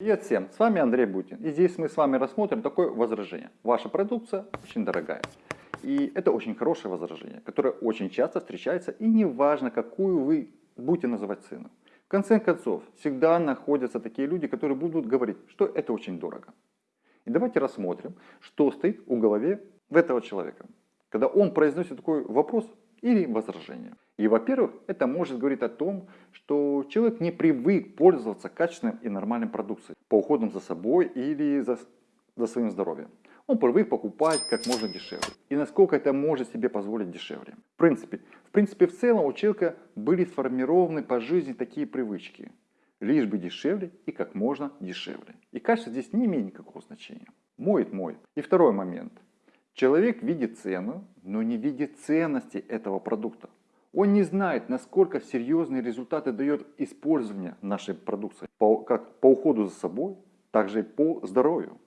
Привет всем, с вами Андрей Бутин. И здесь мы с вами рассмотрим такое возражение. Ваша продукция очень дорогая. И это очень хорошее возражение, которое очень часто встречается, и неважно, какую вы будете называть цену. В конце концов, всегда находятся такие люди, которые будут говорить, что это очень дорого. И давайте рассмотрим, что стоит у голове в этого человека, когда он произносит такой вопрос или возражение. И, во-первых, это может говорить о том, что человек не привык пользоваться качественным и нормальным продукцией по уходам за собой или за, за своим здоровьем. Он привык покупать как можно дешевле. И насколько это может себе позволить дешевле. В принципе, в принципе, в целом у человека были сформированы по жизни такие привычки. Лишь бы дешевле и как можно дешевле. И качество здесь не имеет никакого значения. Моет, моет. И второй момент. Человек видит цену, но не видит ценности этого продукта. Он не знает, насколько серьезные результаты дает использование нашей продукции, по, как по уходу за собой, так же и по здоровью,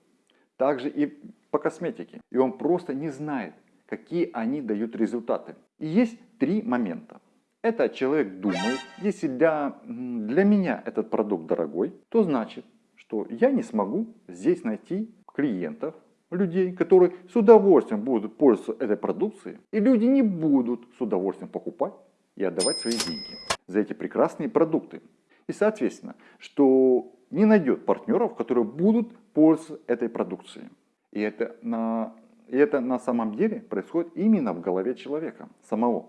также и по косметике. И он просто не знает, какие они дают результаты. И есть три момента. Это человек думает, если для, для меня этот продукт дорогой, то значит, что я не смогу здесь найти клиентов, людей, которые с удовольствием будут пользоваться этой продукцией, и люди не будут с удовольствием покупать и отдавать свои деньги за эти прекрасные продукты. И соответственно, что не найдет партнеров, которые будут пользоваться этой продукцией. И это на, и это на самом деле происходит именно в голове человека самого.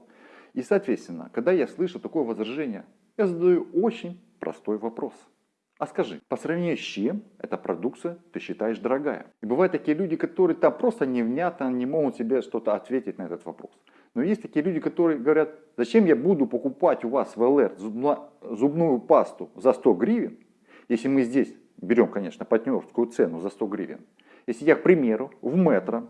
И соответственно, когда я слышу такое возражение, я задаю очень простой вопрос – а скажи, по сравнению с чем эта продукция ты считаешь дорогая? И бывают такие люди, которые там просто невнятно не могут себе что-то ответить на этот вопрос. Но есть такие люди, которые говорят, зачем я буду покупать у вас в ЛР зубную пасту за 100 гривен, если мы здесь берем, конечно, партнерскую цену за 100 гривен. Если я, к примеру, в метро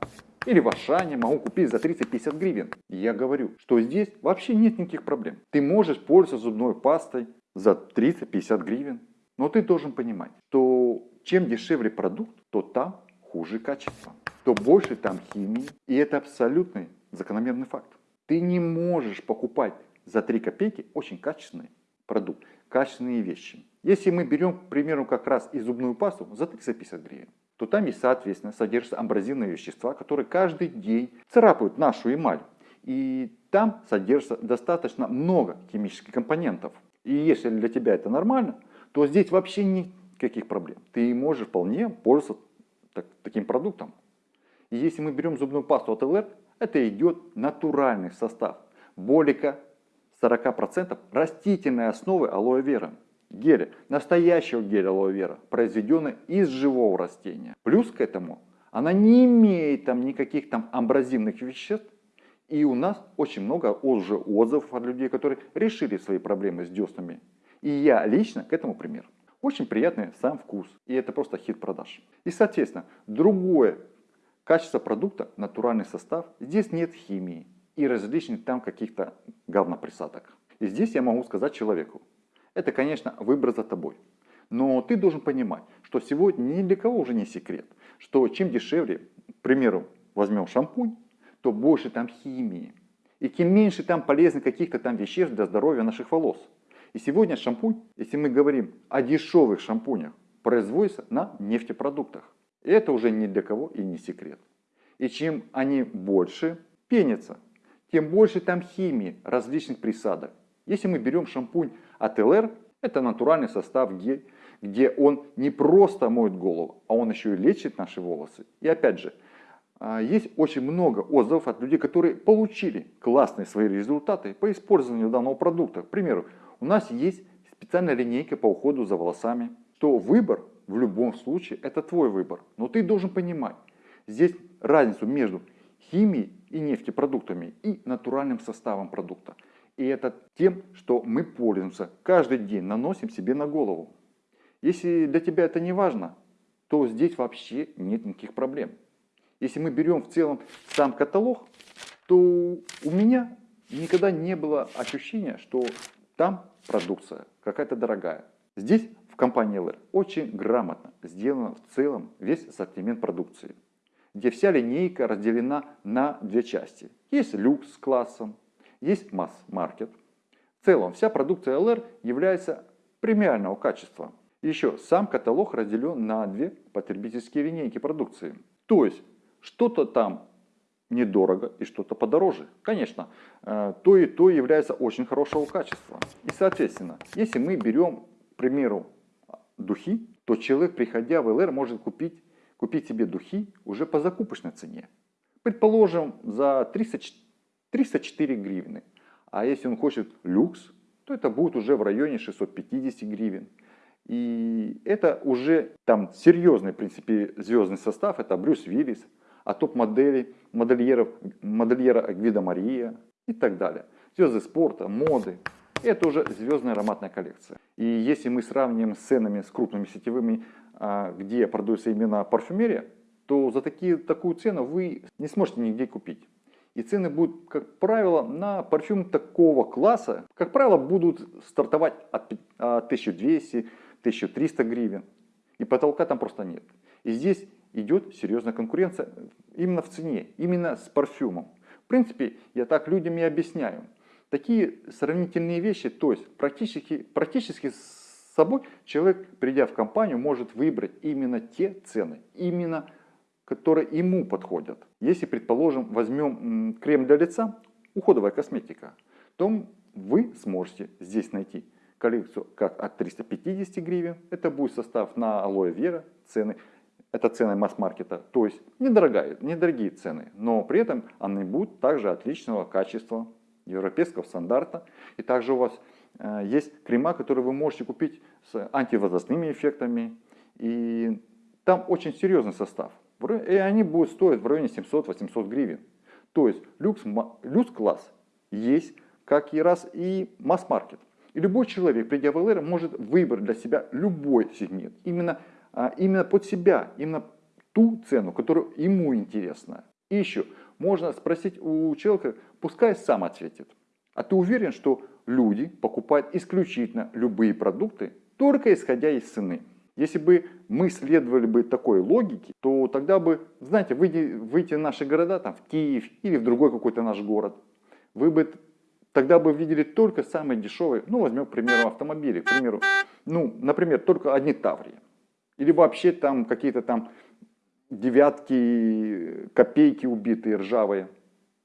или в Ашане могу купить за 30-50 гривен. Я говорю, что здесь вообще нет никаких проблем. Ты можешь пользоваться зубной пастой за 30-50 гривен. Но ты должен понимать, что чем дешевле продукт, то там хуже качество, то больше там химии. И это абсолютный закономерный факт. Ты не можешь покупать за 3 копейки очень качественный продукт, качественные вещи. Если мы берем, к примеру, как раз и зубную пасту за 350 гривен, то там и, соответственно, содержатся абразивные вещества, которые каждый день царапают нашу эмаль. И там содержится достаточно много химических компонентов. И если для тебя это нормально, то здесь вообще никаких проблем. Ты можешь вполне пользоваться так, таким продуктом. И если мы берем зубную пасту от ЛР, это идет натуральный состав. Более 40% растительной основы алоэ вера. Геля, настоящего геля алоэ вера, произведенный из живого растения. Плюс к этому, она не имеет там никаких там амбразивных веществ. И у нас очень много уже отзывов от людей, которые решили свои проблемы с деснами и я лично к этому пример. Очень приятный сам вкус. И это просто хит продаж. И соответственно, другое качество продукта, натуральный состав. Здесь нет химии и различных там каких-то говноприсадок. И здесь я могу сказать человеку. Это, конечно, выбор за тобой. Но ты должен понимать, что сегодня ни для кого уже не секрет, что чем дешевле, к примеру, возьмем шампунь, то больше там химии. И тем меньше там полезных каких-то там веществ для здоровья наших волос. И сегодня шампунь, если мы говорим о дешевых шампунях, производится на нефтепродуктах. И это уже ни для кого и не секрет. И чем они больше пенятся, тем больше там химии, различных присадок. Если мы берем шампунь от ЛР, это натуральный состав гель, где он не просто моет голову, а он еще и лечит наши волосы. И опять же, а, есть очень много отзывов от людей, которые получили классные свои результаты по использованию данного продукта. К примеру, у нас есть специальная линейка по уходу за волосами, то выбор в любом случае это твой выбор. Но ты должен понимать здесь разницу между химией и нефтепродуктами и натуральным составом продукта. И это тем, что мы пользуемся каждый день, наносим себе на голову. Если для тебя это не важно, то здесь вообще нет никаких проблем. Если мы берем в целом сам каталог, то у меня никогда не было ощущения, что там продукция какая-то дорогая. Здесь в компании LR очень грамотно сделано в целом весь ассортимент продукции, где вся линейка разделена на две части. Есть люкс с классом, есть масс-маркет. В целом вся продукция LR является премиального качества. Еще сам каталог разделен на две потребительские линейки продукции. То есть что-то там недорого и что-то подороже. Конечно, э, то и то является очень хорошего качества. И соответственно, если мы берем, к примеру, духи, то человек, приходя в ЛР, может купить, купить себе духи уже по закупочной цене. Предположим, за 300, 304 гривны. А если он хочет люкс, то это будет уже в районе 650 гривен. И это уже там серьезный, в принципе, звездный состав. Это Брюс Виллис, а топ-модели, модельеров, модельера Гвида Мария и так далее. Звезды спорта, моды. Это уже звездная ароматная коллекция. И если мы сравним с ценами с крупными сетевыми, а, где продается именно парфюмерия, то за такие, такую цену вы не сможете нигде купить. И цены будут, как правило, на парфюм такого класса, как правило, будут стартовать от 1200-1300 гривен. И потолка там просто нет. И здесь идет серьезная конкуренция именно в цене, именно с парфюмом. В принципе, я так людям и объясняю. Такие сравнительные вещи, то есть практически, практически с собой человек, придя в компанию, может выбрать именно те цены, именно которые ему подходят. Если, предположим, возьмем крем для лица, уходовая косметика, то вы сможете здесь найти коллекцию как от 350 гривен, это будет состав на алоэ вера, цены, это цены масс-маркета, то есть недорогие, недорогие цены, но при этом они будут также отличного качества, европейского стандарта. И также у вас э, есть крема, которые вы можете купить с антивозрастными эффектами. И там очень серьезный состав. И они будут стоить в районе 700-800 гривен. То есть люкс, люкс есть, как и раз и масс-маркет. И любой человек, придя в может выбрать для себя любой сегмент. Именно, именно под себя, именно ту цену, которая ему интересна. И еще, можно спросить у человека, пускай сам ответит. А ты уверен, что люди покупают исключительно любые продукты, только исходя из цены? Если бы мы следовали бы такой логике, то тогда бы, знаете, выйти, выйти в наши города, там, в Киев или в другой какой-то наш город, вы бы тогда бы видели только самые дешевые, ну, возьмем, к примеру, автомобили, к примеру, ну, например, только одни Таврии. Или вообще там какие-то там девятки, копейки убитые, ржавые.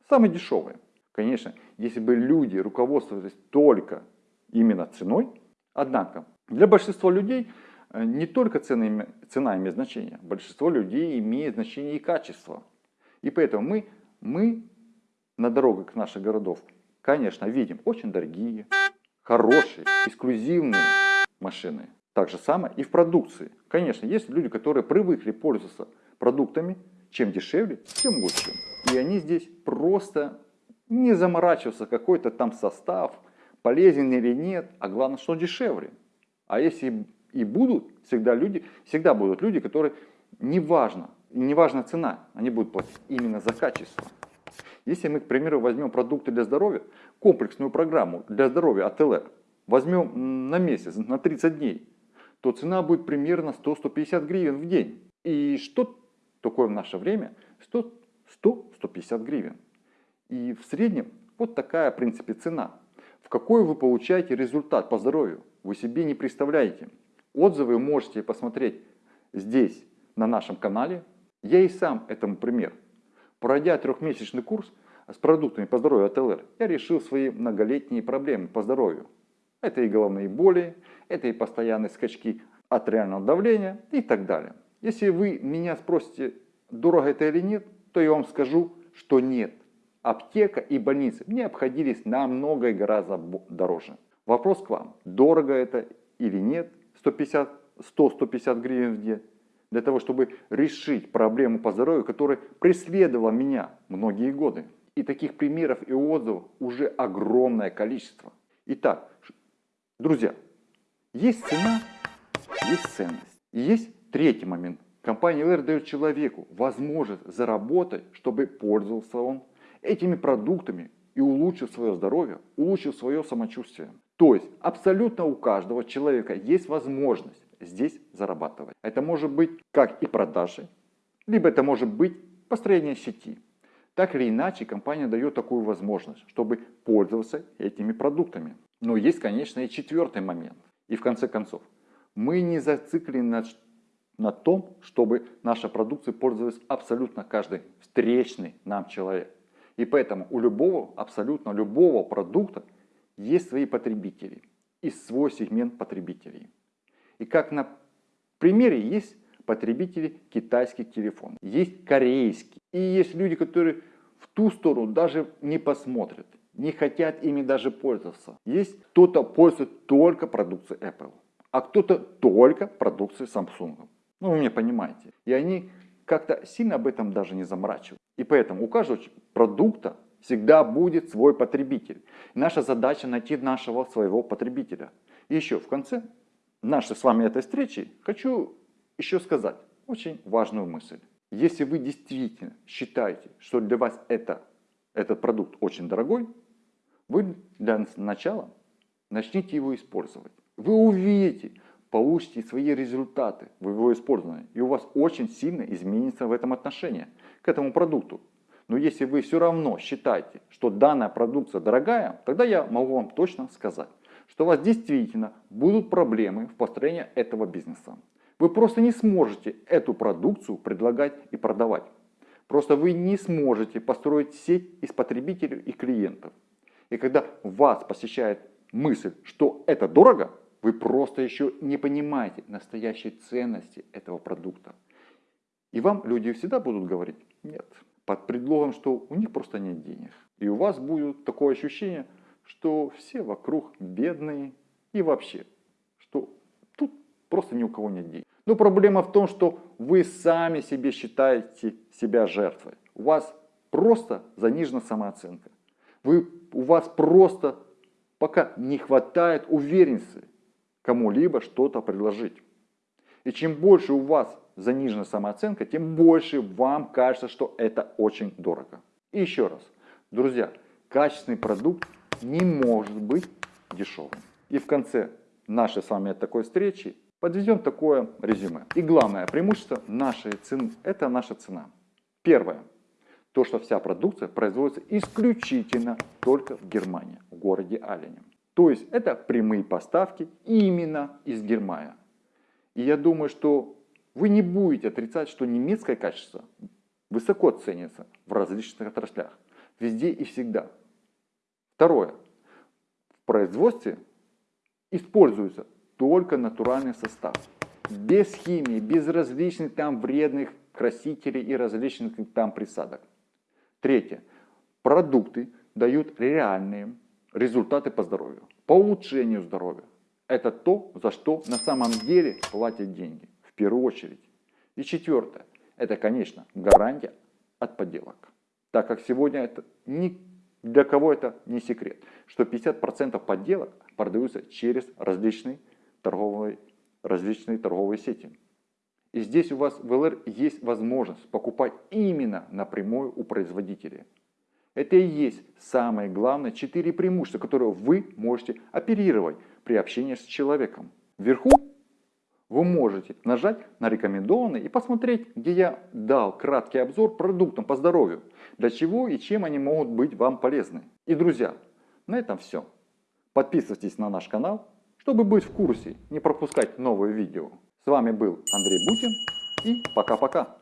Самые дешевые. Конечно, если бы люди руководствовались только именно ценой, однако для большинства людей Э, не только цена, цена имеет значение, большинство людей имеет значение и качество. И поэтому мы, мы на дорогах наших городов, конечно, видим очень дорогие, хорошие, эксклюзивные машины. Так же самое и в продукции. Конечно, есть люди, которые привыкли пользоваться продуктами, чем дешевле, тем лучше. И они здесь просто не заморачиваются, какой-то там состав, полезен или нет, а главное, что дешевле. А если и будут всегда люди, всегда будут люди, которые неважно, неважно цена, они будут платить именно за качество. Если мы, к примеру, возьмем продукты для здоровья, комплексную программу для здоровья от ЛР, возьмем на месяц, на 30 дней, то цена будет примерно 100-150 гривен в день. И что такое в наше время? 100-150 гривен. И в среднем вот такая, в принципе, цена. В какой вы получаете результат по здоровью, вы себе не представляете. Отзывы можете посмотреть здесь, на нашем канале. Я и сам этому пример. Пройдя трехмесячный курс с продуктами по здоровью от ЛР, я решил свои многолетние проблемы по здоровью. Это и головные боли, это и постоянные скачки артериального давления и так далее. Если вы меня спросите, дорого это или нет, то я вам скажу, что нет. Аптека и больницы мне обходились намного и гораздо дороже. Вопрос к вам, дорого это или нет, 100-150 гривен в день, для того, чтобы решить проблему по здоровью, которая преследовала меня многие годы. И таких примеров и отзывов уже огромное количество. Итак, друзья, есть цена, есть ценность. И есть третий момент. Компания LR дает человеку возможность заработать, чтобы пользовался он этими продуктами и улучшил свое здоровье, улучшил свое самочувствие. То есть абсолютно у каждого человека есть возможность здесь зарабатывать. Это может быть как и продажи, либо это может быть построение сети. Так или иначе, компания дает такую возможность, чтобы пользоваться этими продуктами. Но есть, конечно, и четвертый момент. И в конце концов, Мы не зациклены на, на том, чтобы наша продукция пользовалась абсолютно каждый встречный нам человек. И поэтому у любого, абсолютно любого продукта есть свои потребители и свой сегмент потребителей. И как на примере есть потребители китайских телефонов, есть корейские. И есть люди, которые в ту сторону даже не посмотрят, не хотят ими даже пользоваться. Есть кто-то пользуется только продукцией Apple, а кто-то только продукцией Samsung. Ну, вы меня понимаете. И они как-то сильно об этом даже не заморачивают. И поэтому у каждого продукта всегда будет свой потребитель. наша задача найти нашего своего потребителя. И еще в конце нашей с вами этой встречи хочу еще сказать очень важную мысль. Если вы действительно считаете, что для вас это, этот продукт очень дорогой, вы для начала начните его использовать. Вы увидите, получите свои результаты в его использовании. И у вас очень сильно изменится в этом отношении к этому продукту. Но если вы все равно считаете, что данная продукция дорогая, тогда я могу вам точно сказать, что у вас действительно будут проблемы в построении этого бизнеса. Вы просто не сможете эту продукцию предлагать и продавать. Просто вы не сможете построить сеть из потребителей и клиентов. И когда вас посещает мысль, что это дорого, вы просто еще не понимаете настоящей ценности этого продукта. И вам люди всегда будут говорить «нет», под предлогом, что у них просто нет денег. И у вас будет такое ощущение, что все вокруг бедные и вообще, что тут просто ни у кого нет денег. Но проблема в том, что вы сами себе считаете себя жертвой. У вас просто занижена самооценка. Вы, у вас просто пока не хватает уверенности кому-либо что-то предложить. И чем больше у вас занижена самооценка, тем больше вам кажется, что это очень дорого. И еще раз, друзья, качественный продукт не может быть дешевым. И в конце нашей с вами такой встречи подведем такое резюме. И главное преимущество нашей цены – это наша цена. Первое. То, что вся продукция производится исключительно только в Германии, в городе Алене. То есть это прямые поставки именно из Германии. И я думаю, что вы не будете отрицать, что немецкое качество высоко ценится в различных отраслях, везде и всегда. Второе. В производстве используется только натуральный состав. Без химии, без различных там вредных красителей и различных там присадок. Третье. Продукты дают реальные результаты по здоровью, по улучшению здоровья. Это то, за что на самом деле платят деньги первую очередь. И четвертое, это, конечно, гарантия от подделок. Так как сегодня это ни для кого это не секрет, что 50% подделок продаются через различные торговые, различные торговые сети. И здесь у вас в ЛР есть возможность покупать именно напрямую у производителя. Это и есть самое главное четыре преимущества, которые вы можете оперировать при общении с человеком. Вверху вы можете нажать на рекомендованные и посмотреть, где я дал краткий обзор продуктам по здоровью, для чего и чем они могут быть вам полезны. И друзья, на этом все. Подписывайтесь на наш канал, чтобы быть в курсе, не пропускать новые видео. С вами был Андрей Бутин и пока-пока.